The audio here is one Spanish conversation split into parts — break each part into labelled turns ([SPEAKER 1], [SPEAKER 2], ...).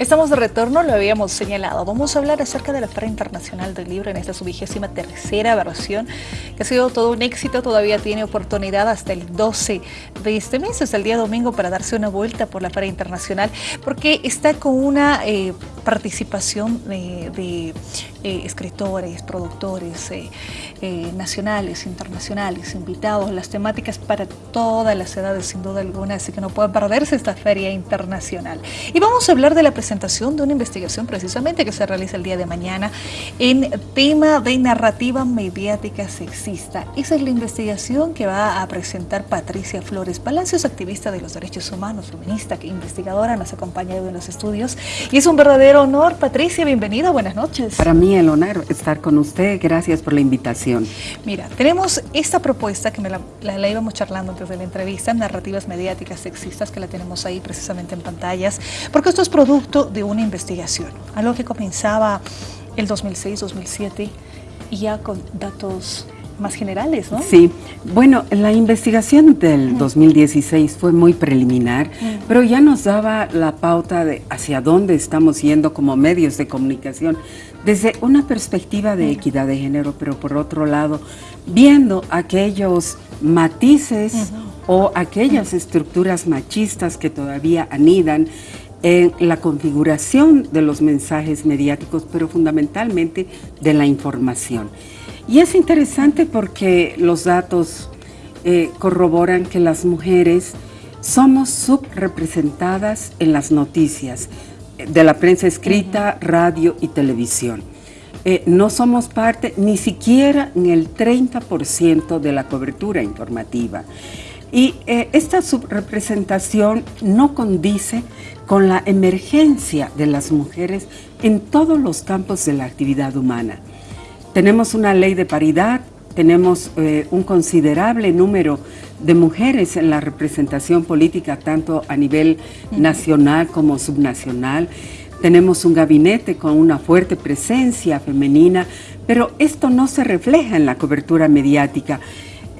[SPEAKER 1] Estamos de retorno, lo habíamos señalado. Vamos a hablar acerca de la Feria Internacional del Libro en esta su vigésima tercera versión, que ha sido todo un éxito. Todavía tiene oportunidad hasta el 12 de este mes, hasta el día domingo, para darse una vuelta por la Feria Internacional, porque está con una eh, participación de, eh, escritores, productores eh, nacionales, internacionales, invitados, las temáticas para todas las edades, sin duda alguna, así que no puede perderse esta Feria Internacional. Y vamos a hablar de la presentación presentación de una investigación precisamente que se realiza el día de mañana en tema de narrativa mediática sexista. Esa es la investigación que va a presentar Patricia Flores Palacios, activista de los derechos humanos, feminista, que investigadora, nos acompaña en los estudios. Y es un verdadero honor, Patricia, bienvenida, buenas noches.
[SPEAKER 2] Para mí el honor estar con usted, gracias por la invitación.
[SPEAKER 1] Mira, tenemos esta propuesta que me la, la íbamos charlando antes de la entrevista, narrativas mediáticas sexistas, que la tenemos ahí precisamente en pantallas, porque esto es producto de una investigación, algo que comenzaba el 2006-2007 y ya con datos más generales, ¿no?
[SPEAKER 2] Sí, bueno, la investigación del 2016 fue muy preliminar, pero ya nos daba la pauta de hacia dónde estamos yendo como medios de comunicación. Desde una perspectiva de equidad de género, pero por otro lado, viendo aquellos matices o aquellas estructuras machistas que todavía anidan en la configuración de los mensajes mediáticos, pero fundamentalmente de la información. Y es interesante porque los datos eh, corroboran que las mujeres somos subrepresentadas en las noticias de la prensa escrita, radio y televisión. Eh, no somos parte ni siquiera en el 30% de la cobertura informativa. Y eh, esta subrepresentación no condice con la emergencia de las mujeres en todos los campos de la actividad humana. Tenemos una ley de paridad, tenemos eh, un considerable número de mujeres en la representación política, tanto a nivel nacional como subnacional. Tenemos un gabinete con una fuerte presencia femenina, pero esto no se refleja en la cobertura mediática.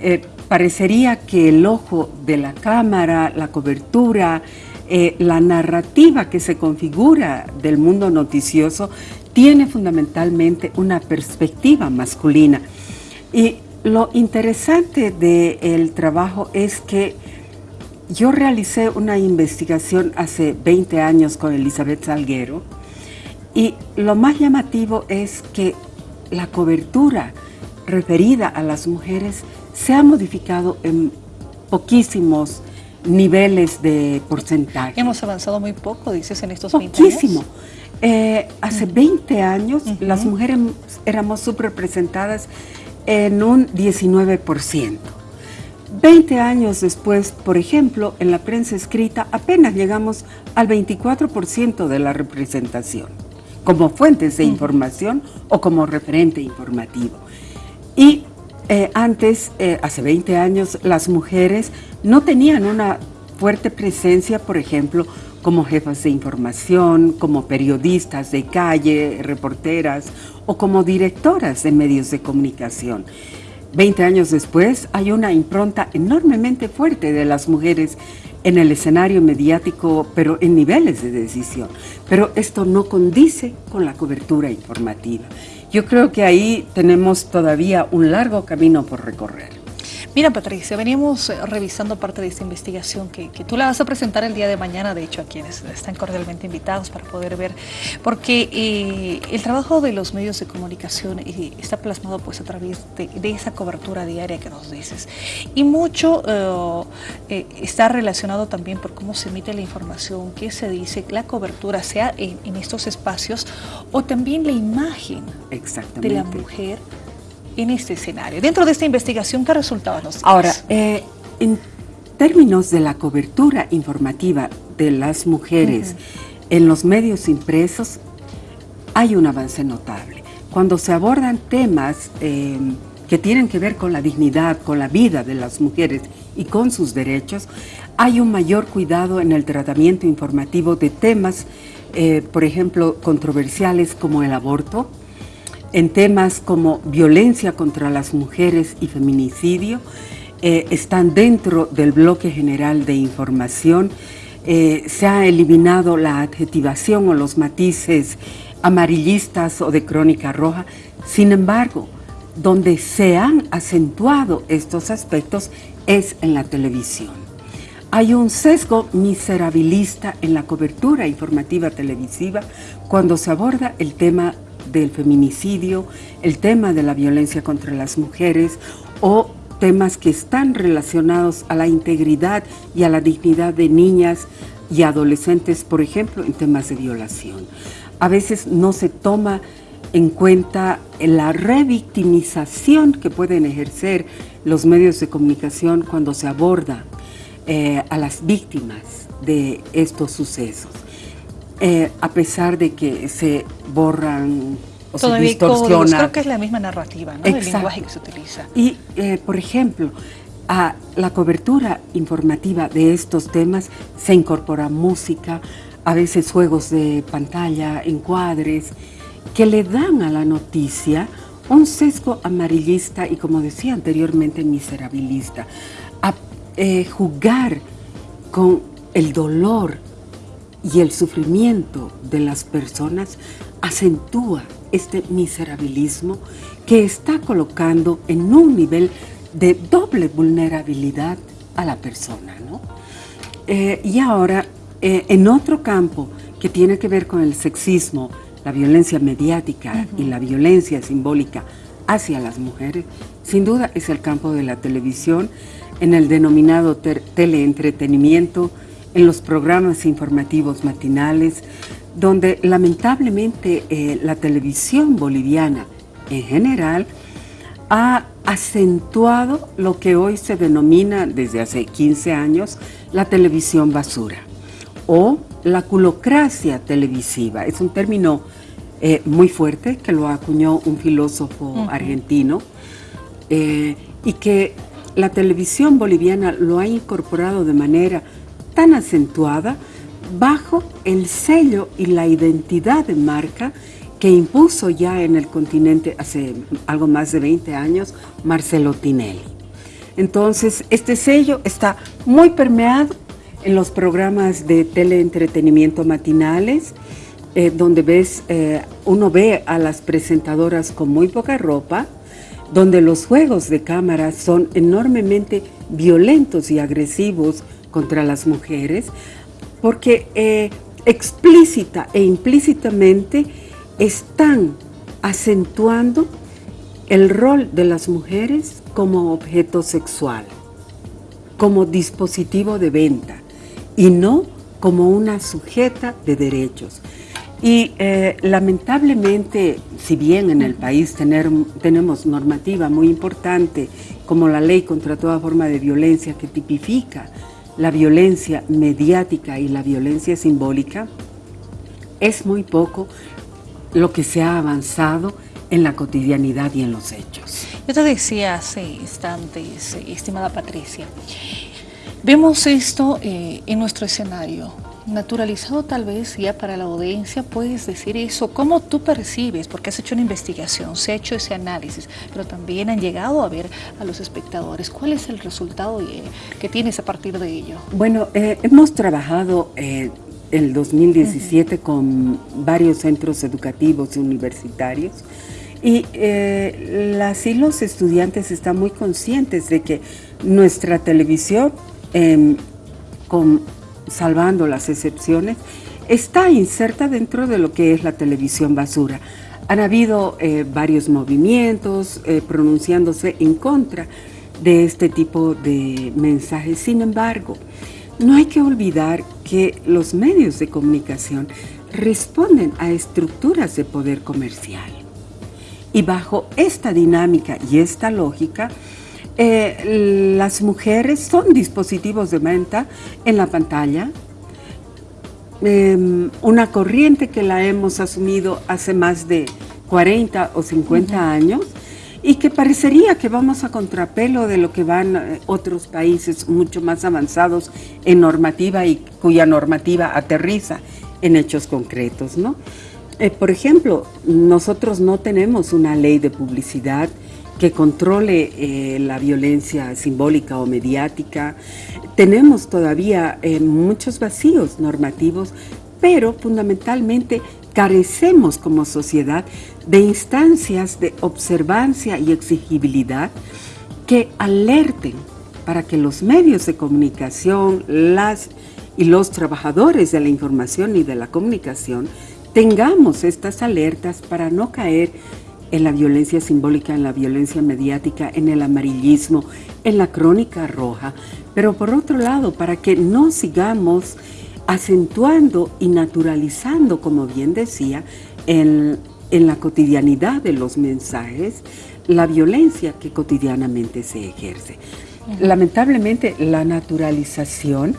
[SPEAKER 2] Eh, parecería que el ojo de la cámara, la cobertura, eh, la narrativa que se configura del mundo noticioso tiene fundamentalmente una perspectiva masculina. Y lo interesante del trabajo es que yo realicé una investigación hace 20 años con Elizabeth Salguero y lo más llamativo es que la cobertura referida a las mujeres se ha modificado en poquísimos niveles de porcentaje.
[SPEAKER 1] Hemos avanzado muy poco, dices, en estos 20 años.
[SPEAKER 2] Poquísimo. Eh, hace 20 años las mujeres éramos subrepresentadas en un 19%. 20 años después, por ejemplo, en la prensa escrita apenas llegamos al 24% de la representación, como fuentes de información o como referente informativo. Y eh, antes, eh, hace 20 años, las mujeres no tenían una fuerte presencia, por ejemplo, como jefas de información, como periodistas de calle, reporteras o como directoras de medios de comunicación. Veinte años después hay una impronta enormemente fuerte de las mujeres en el escenario mediático, pero en niveles de decisión. Pero esto no condice con la cobertura informativa. Yo creo que ahí tenemos todavía un largo camino por recorrer.
[SPEAKER 1] Mira, Patricia, veníamos eh, revisando parte de esta investigación que, tú la vas a presentar el día de mañana, de hecho, a quienes están cordialmente invitados para poder ver, porque eh, el trabajo de los medios de comunicación eh, está plasmado pues a través de, esa cobertura diaria que nos dices. Y mucho está relacionado también por cómo se emite la información, qué se dice, la cobertura, sea en, en estos espacios, o también la imagen de la mujer en este escenario? Dentro de esta investigación, ¿qué resultados nos
[SPEAKER 2] Ahora, eh, en términos de la cobertura informativa de las mujeres en los medios impresos, hay un avance notable. Cuando se abordan temas em, que tienen que ver con la dignidad, con la vida de las mujeres y con sus derechos, hay un mayor cuidado en el tratamiento informativo de temas, eh, por ejemplo, controversiales como el aborto, en temas como violencia contra las mujeres y feminicidio, eh, están dentro del bloque general de información. eh, se ha eliminado la adjetivación o los matices amarillistas o de crónica roja. Sin embargo, donde se han acentuado estos aspectos es en la televisión. Hay un sesgo miserabilista en la cobertura informativa televisiva cuando se aborda el tema del feminicidio, el tema de la violencia contra las mujeres o temas que están relacionados a la integridad y a la dignidad de niñas y adolescentes, por ejemplo, en temas de violación. A veces no se toma en cuenta la revictimización que pueden ejercer los medios de comunicación cuando se aborda eh, a las víctimas de estos sucesos. Eh, a pesar de que se borran o se distorsionan.
[SPEAKER 1] creo que es la misma narrativa, ¿no? El lenguaje que se utiliza.
[SPEAKER 2] Y, eh, por ejemplo, a la cobertura informativa de estos temas se incorpora música, a veces juegos de pantalla, encuadres, que le dan a la noticia un sesgo amarillista y, como decía anteriormente, miserabilista. A eh, jugar con el dolor y el sufrimiento de las personas acentúa este miserabilismo que está colocando en un nivel de doble vulnerabilidad a la persona. Eh, y ahora, eh, en otro campo que tiene que ver con el sexismo, la violencia mediática y la violencia simbólica hacia las mujeres, sin duda es el campo de la televisión, en el denominado teleentretenimiento, en los programas informativos matinales, donde lamentablemente eh, la televisión boliviana en general ha acentuado lo que hoy se denomina desde hace 15 años la televisión basura o la culocracia televisiva. Es un término eh, muy fuerte que lo acuñó un filósofo argentino eh, y que la televisión boliviana lo ha incorporado de manera tan acentuada bajo el sello y la identidad de marca que impuso ya en el continente hace algo más de 20 años Marcelo Tinelli. Entonces, este sello está muy permeado en los programas de teleentretenimiento matinales, eh, donde ves, eh, uno ve a las presentadoras con muy poca ropa, donde los juegos de cámara son enormemente violentos y agresivos contra las mujeres, porque eh, explícita e implícitamente están acentuando el rol de las mujeres como objeto sexual, como dispositivo de venta y no como una sujeta de derechos. Y eh, lamentablemente, si bien en el país tenemos normativa muy importante como la ley contra toda forma de violencia que tipifica la violencia mediática y la violencia simbólica, es muy poco lo que se ha avanzado en la cotidianidad y en los hechos.
[SPEAKER 1] Yo te decía hace instantes, estimada Patricia, vemos esto eh, en nuestro escenario, naturalizado tal vez ya para la audiencia, puedes decir eso, ¿cómo tú percibes? Porque has hecho una investigación, se ha hecho ese análisis, pero también han llegado a ver a los espectadores. ¿Cuál es el resultado eh, que tienes a partir de ello?
[SPEAKER 2] Bueno, eh, hemos trabajado eh, el 2017 con varios centros educativos y universitarios y las y los estudiantes están muy conscientes de que nuestra televisión em, con salvando las excepciones, está inserta dentro de lo que es la televisión basura. Han habido eh, varios movimientos eh, pronunciándose en contra de este tipo de mensajes. Sin embargo, no hay que olvidar que los medios de comunicación responden a estructuras de poder comercial. Y bajo esta dinámica y esta lógica, eh, las mujeres son dispositivos de venta en la pantalla, em, una corriente que la hemos asumido hace más de 40 o 50 años y que parecería que vamos a contrapelo de lo que van eh, otros países mucho más avanzados en normativa y cuya normativa aterriza en hechos concretos. ¿no? Eh, por ejemplo, nosotros no tenemos una ley de publicidad que controle eh, la violencia simbólica o mediática. Tenemos todavía eh, muchos vacíos normativos, pero fundamentalmente carecemos como sociedad de instancias de observancia y exigibilidad que alerten para que los medios de comunicación, las y los trabajadores de la información y de la comunicación tengamos estas alertas para no caer en la violencia simbólica, en la violencia mediática, en el amarillismo, en la crónica roja, pero por otro lado, para que no sigamos acentuando y naturalizando, como bien decía, en, en la cotidianidad de los mensajes, la violencia que cotidianamente se ejerce. Lamentablemente, la naturalización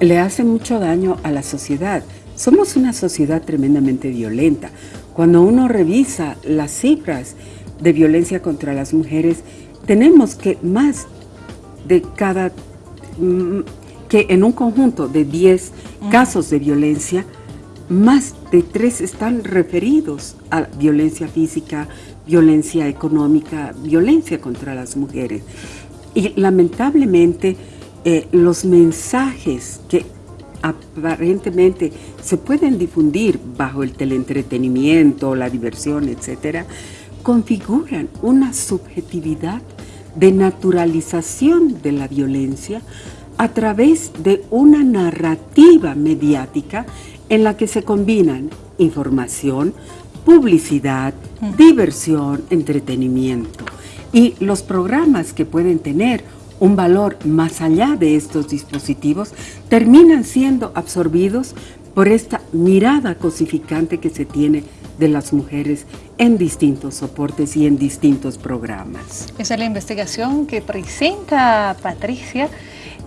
[SPEAKER 2] le hace mucho daño a la sociedad. Somos una sociedad tremendamente violenta. Cuando uno revisa las cifras de violencia contra las mujeres, tenemos que más de cada, mm, que en un conjunto de 10 casos de violencia, más de 3 están referidos a violencia física, violencia económica, violencia contra las mujeres. Y lamentablemente eh, los mensajes que aparentemente se pueden difundir bajo el teleentretenimiento, la diversión, etcétera, configuran una subjetividad de naturalización de la violencia a través de una narrativa mediática en la que se combinan información, publicidad, diversión, entretenimiento. Y los programas que pueden tener un valor más allá de estos dispositivos, terminan siendo absorbidos por esta mirada cosificante que se tiene de las mujeres en distintos soportes y en distintos programas.
[SPEAKER 1] Esa es la investigación que presenta Patricia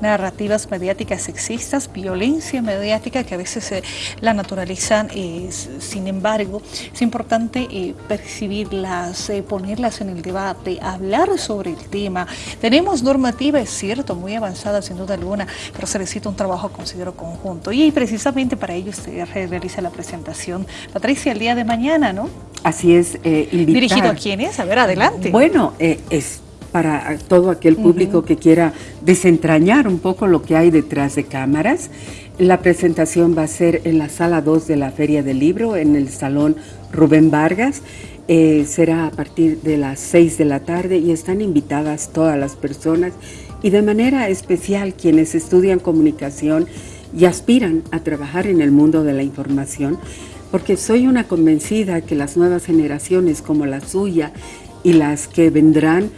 [SPEAKER 1] narrativas mediáticas sexistas, violencia mediática que a veces la naturalizan. sin embargo, es importante eh, percibirlas, eh, ponerlas en el debate, hablar sobre el tema. Tenemos normativa, es cierto, muy avanzada sin duda alguna, pero se necesita un trabajo, considero, conjunto. Y precisamente para ello se realiza la presentación. Patricia, el día de mañana, ¿no?
[SPEAKER 2] Así es,
[SPEAKER 1] eh, ¿Dirigido a quiénes? A ver, adelante.
[SPEAKER 2] Bueno, es para todo aquel público que quiera desentrañar un poco lo que hay detrás de cámaras. La presentación va a ser en la sala 2 de la Feria del Libro, en el Salón Rubén Vargas. Eh, será a partir de las 6 de la tarde y están invitadas todas las personas y de manera especial quienes estudian comunicación y aspiran a trabajar en el mundo de la información, porque soy una convencida que las nuevas generaciones como la suya y las que vendrán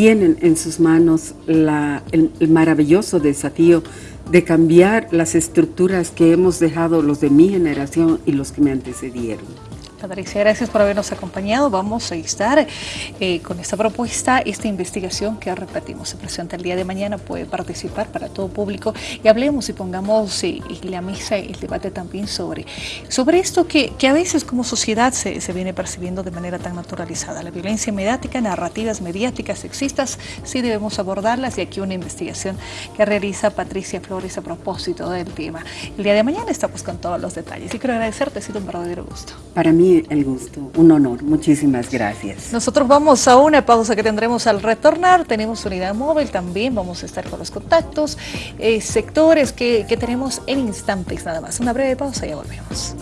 [SPEAKER 2] tienen en sus manos el, maravilloso desafío de cambiar las estructuras que hemos dejado los de mi generación y los que me antecedieron.
[SPEAKER 1] Patricia, gracias por habernos acompañado. Vamos a estar eh, con esta propuesta, esta investigación que repetimos, se presenta el día de mañana, puede participar para todo público y hablemos y pongamos eh, en la mesa el debate también sobre, sobre esto que, a veces como sociedad se, se, viene percibiendo de manera tan naturalizada. La violencia mediática, narrativas mediáticas sexistas, sí debemos abordarlas y aquí una investigación que realiza Patricia Flores a propósito del tema. El día de mañana estamos con todos los detalles y quiero agradecerte, ha sido un verdadero gusto.
[SPEAKER 2] Para el gusto, un honor. Muchísimas gracias.
[SPEAKER 1] Nosotros vamos a una pausa que tendremos al retornar. Tenemos unidad móvil también, vamos a estar con los contactos, eh, sectores que, que tenemos en instantes nada más. Una breve pausa y ya volvemos.